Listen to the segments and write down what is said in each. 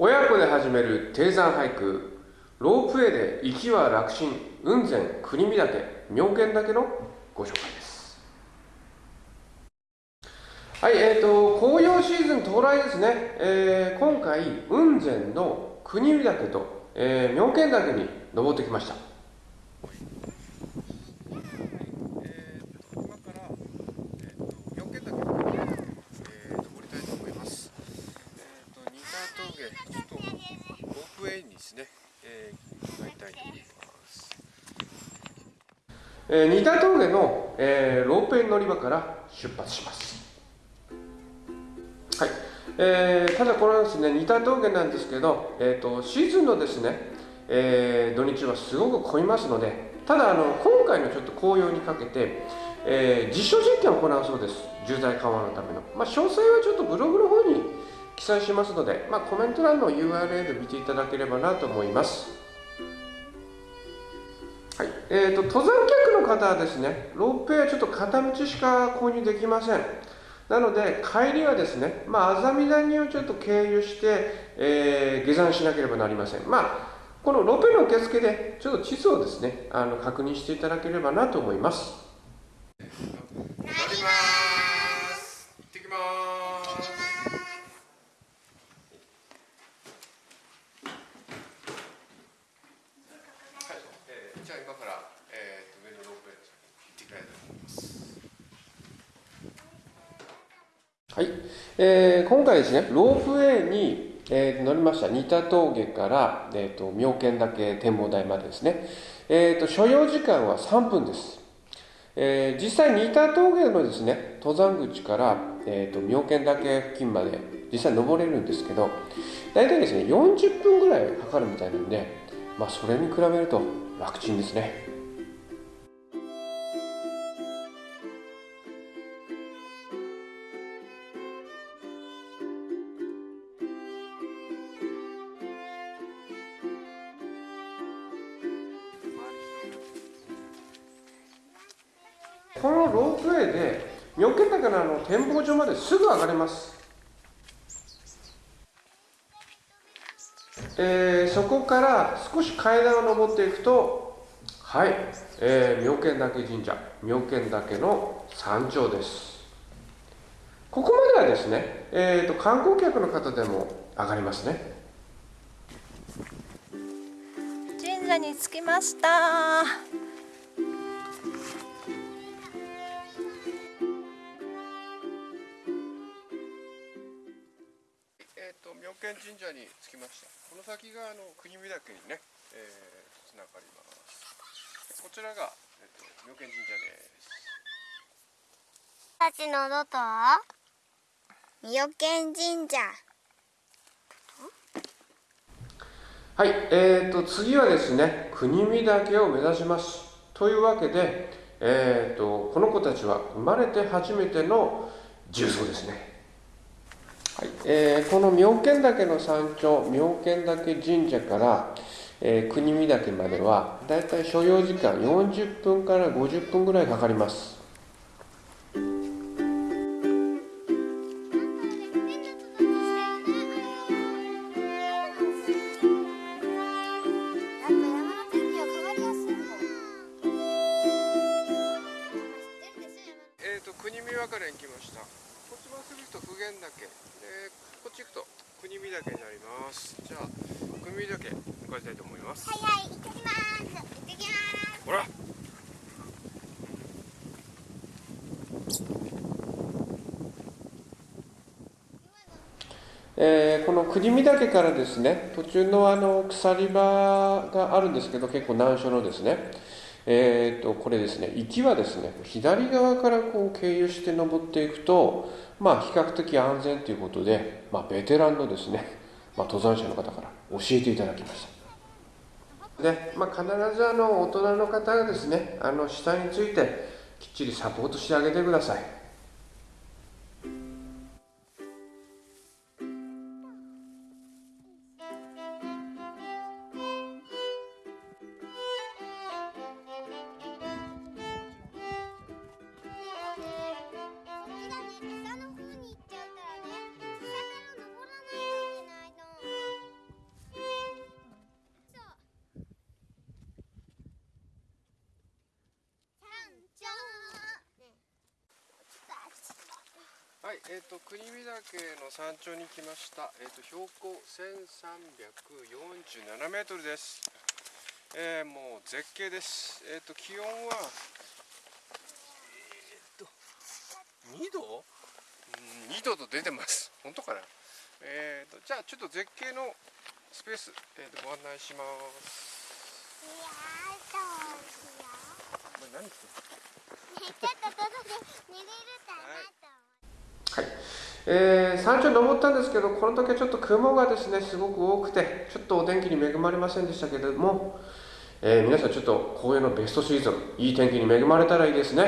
親子で始める低山俳句ロープウェイで行きは楽心雲仙国見岳妙見岳のご紹介です。はいえーと紅葉シーズン到来ですね、えー、今回雲仙の国見岳と、えー、妙見岳に登ってきました。えー、仁田峠の、えー、ロープウェイ乗り場から出発します。はい。えー、ただこれはですね、仁田峠なんですけど、えーと、シーズンのですね、えー、土日はすごく混みますので、ただあの今回のちょっと紅葉にかけて、えー、実証実験を行うそうです。渋滞緩和のための。まあ、詳細はちょっとブログの方に記載しますので、まあ、コメント欄の URL 見ていただければなと思います。はい。えーと、登山客の方はですね、ロープウェイはちょっと片道しか購入できません。なので、帰りはですね、まあ、あざみ谷をちょっと経由して、えー、下山しなければなりません。まあ、このロープウェイの受付で、ちょっと地図をですね、あの確認していただければなと思います。はい、えー、今回ですね、ロープウェイに、えー、乗りました仁田峠から、えーと、妙見岳展望台までですね、えーと、所要時間は3分です。えー、実際仁田峠のですね、登山口から、えーと、妙見岳付近まで実際登れるんですけど、大体ですね、40分ぐらいかかるみたいなんで、まあ、それに比べると楽ちんですね。このロープウェイで妙見岳のあの展望所まですぐ上がれます、えー、そこから少し階段を上っていくとはい、えー、妙見岳神社妙見岳の山頂です。ここまではですね、えーと、と観光客の方でも上がりますね。神社に着きました。見神社に着きました。この先があの国見岳にね、えー、つながります。こちらが、えっと、妙見神社です。たちのどと妙見神社。はい、えーと、次はですね国見岳を目指します。というわけで、えーとこの子たちは生まれて初めての重曹ですねはい。えー、この妙見岳の山頂妙見岳神社から、えー、国見岳まではだいたい所要時間40分から50分ぐらいかかります。ます。はいはい行ってきます。行ってきますほら。えー、この国見岳からですね途中のあの鎖場があるんですけど結構難所のですね。えーと、これですね行きはですね左側からこう経由して登っていくと、まあ、比較的安全ということで、まあ、ベテランのですね、まあ、登山者の方から教えていただきましたで、まあ、必ずあの大人の方がですねあの下についてきっちりサポートしてあげてください。えっ、と国見岳の山頂に来ました。えっ、と標高1347メートルです。えーもう絶景です。えっ、と気温はえっ、と2度？うん2度と出てます。本当かな？えっ、とじゃあちょっと絶景のスペース、えー、とご案内します。いやーどうしよこれ何してるちょっと外で寝れるかなと思ってはい、えー山頂登ったんですけど、この時はちょっと雲がですね、すごく多くて、ちょっとお天気に恵まれませんでしたけれども、えー皆さんちょっと紅葉のベストシーズン、いい天気に恵まれたらいいですね。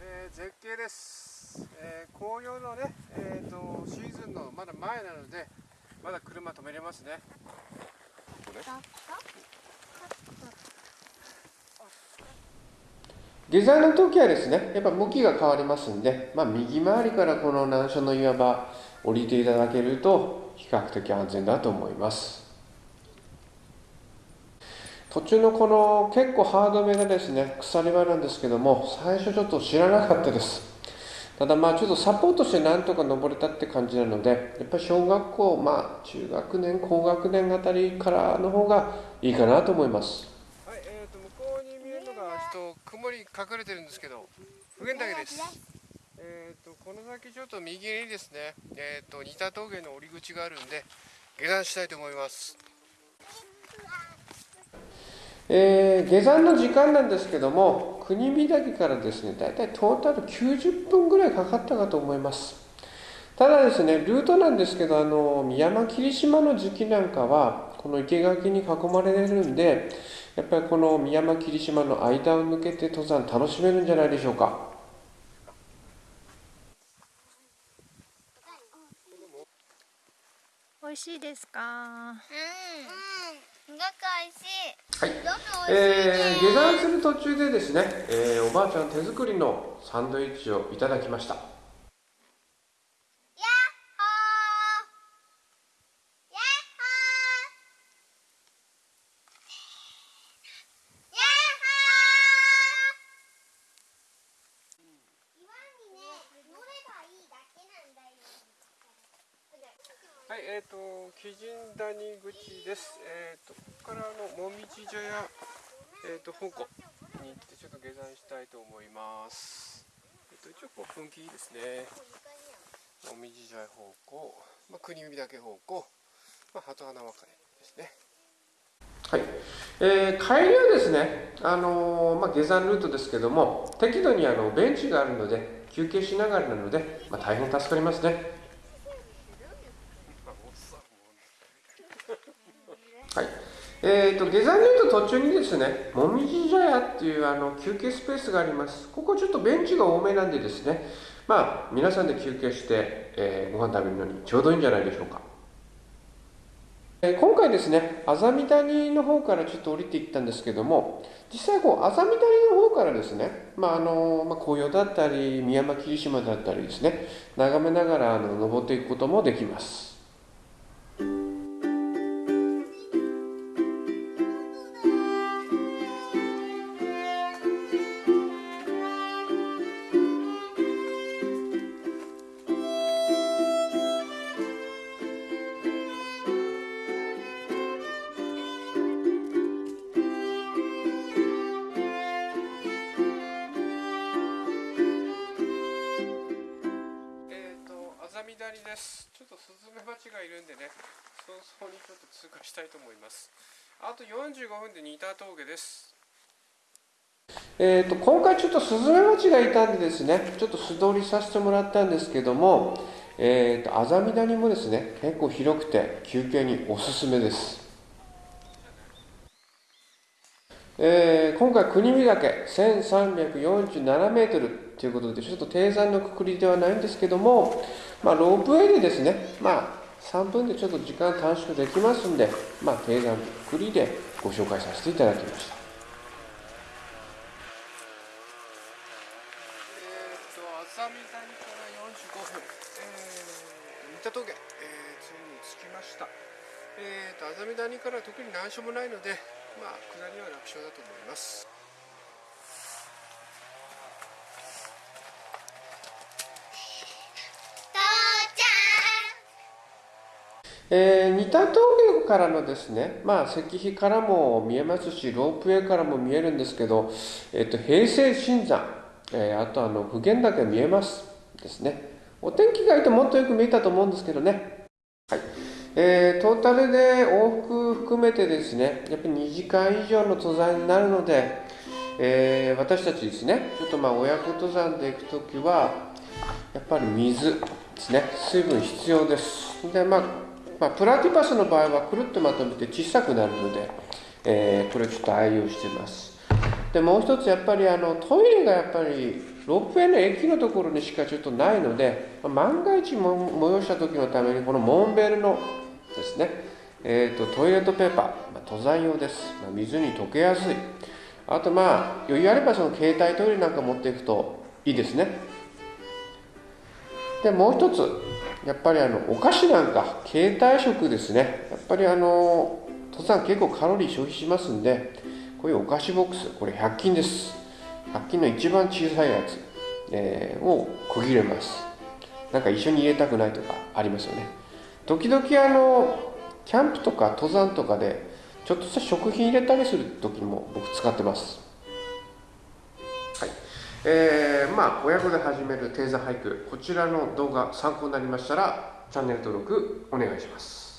えー絶景です。えー紅葉のね、えー、とシーズンのまだ前なので、まだ車止めれますね。ここね下山の時はですね、やっぱ向きが変わりますんで、まあ、右回りからこの難所の岩場降りていただけると比較的安全だと思います。途中のこの結構ハードめがですね、鎖場なんですけども、最初ちょっと知らなかったです。ただまあちょっとサポートしてなんとか登れたって感じなので、やっぱり小学校、まあ中学年、高学年あたりからの方がいいかなと思います。はい、えー、と向こうに見えるのがちょっと雲に隠れてるんですけど、普賢岳です。えー、とこの先ちょっと右にですね、えー、と仁田峠の降り口があるんで下山したいと思います。えー下山の時間なんですけども国見岳からですねだいたいトータル90分ぐらいかかったかと思いますただですねルートなんですけどあの山霧島の時期なんかはこの生垣に囲まれるんでやっぱりこの宮山霧島の間を抜けて登山楽しめるんじゃないでしょうか。美味しいですか？うん。すごく美味しい。はい。美味しいね。えー下山する途中でですね、えーおばあちゃん手作りのサンドイッチをいただきましたやっほーやっほーやっほー岩にね乗ればいいだけなんだよはい、えっ、と、鬼神谷口です。えっ、と、ここからあの、もみじ茶屋、えっ、と、香港に行って、ちょっと下山したいと思います。えっ、と、一応、こう、雰囲気ですね。もみじ茶屋方向、まあ、国見岳方向、まあ、鳩花分かれですね。はい、えー帰りはですね、あのーまあ、下山ルートですけども適度にあのベンチがあるので休憩しながらなので、まあ、大変助かりますね。はいえー、と下山ルート途中にですねもみじ茶屋っていうあの休憩スペースがありますここちょっとベンチが多めなんでですねまあ皆さんで休憩して、えーご飯食べるのにちょうどいいんじゃないでしょうかえー今回ですね、あざみ谷の方からちょっと降りていったんですけども、実際こう、あざみ谷の方からですね、まああのまあ、紅葉だったり、宮山霧島だったりですね、眺めながらあの登っていくこともできます。っ、と、あざみ谷です。ちょっとスズメバチがいるんでね、早々にちょっと通過したいと思います。あと45分で仁田峠です。えー、と今回ちょっとスズメバチがいたんでですねちょっと素通りさせてもらったんですけども、えー、とあざみ谷もですね結構広くて休憩におすすめです、えー今回国見岳1347メートルということでちょっと低山のくくりではないんですけども、まあ、ロープウェイでですねまあ3分でちょっと時間短縮できますんで、まあ、低山のくくりでご紹介させていただきましたえー、と、あざみ谷から45分、えー、新田峠、えー、ついに着きました。えー、と、あざみ谷から特に難所もないので、まあ、下りは楽勝だと思います。えー、似た峠からのですね、まあ、石碑からも見えますし、ロープウェイからも見えるんですけど、えっ、と、平成新山、えー、あとあの、普賢岳見えますですね。お天気がいいともっとよく見えたと思うんですけどね。はい。えー、トータルで往復含めてですね、やっぱり2時間以上の登山になるので、えー、私たちですね、ちょっとまあ親子登山で行くときは、やっぱり水ですね、水分必要です。で、まあ、まあ、プラティパスの場合はくるっとまとめて小さくなるので、えー、これちょっと愛用してます。で、もう一つやっぱりあのトイレがやっぱりロープウェイの駅のところにしかちょっとないので、ま万が一も催した時のためにこのモンベルのですね、えーと、トイレットペーパー、まあ、登山用です、まあ、水に溶けやすい。あとまあ余裕あればその携帯トイレなんか持っていくといいですね。でもう一つやっぱりあのお菓子なんか携帯食ですね。やっぱりあの登山結構カロリー消費しますんでこういうお菓子ボックスこれ100均です。100均の一番小さいやつ、えー、を区切れます。なんか一緒に入れたくないとかありますよね。時々あのキャンプとか登山とかでちょっとした食品入れたりする時も僕使ってます。えー、まあ親子で始める低座俳句こちらの動画参考になりましたらチャンネル登録お願いします。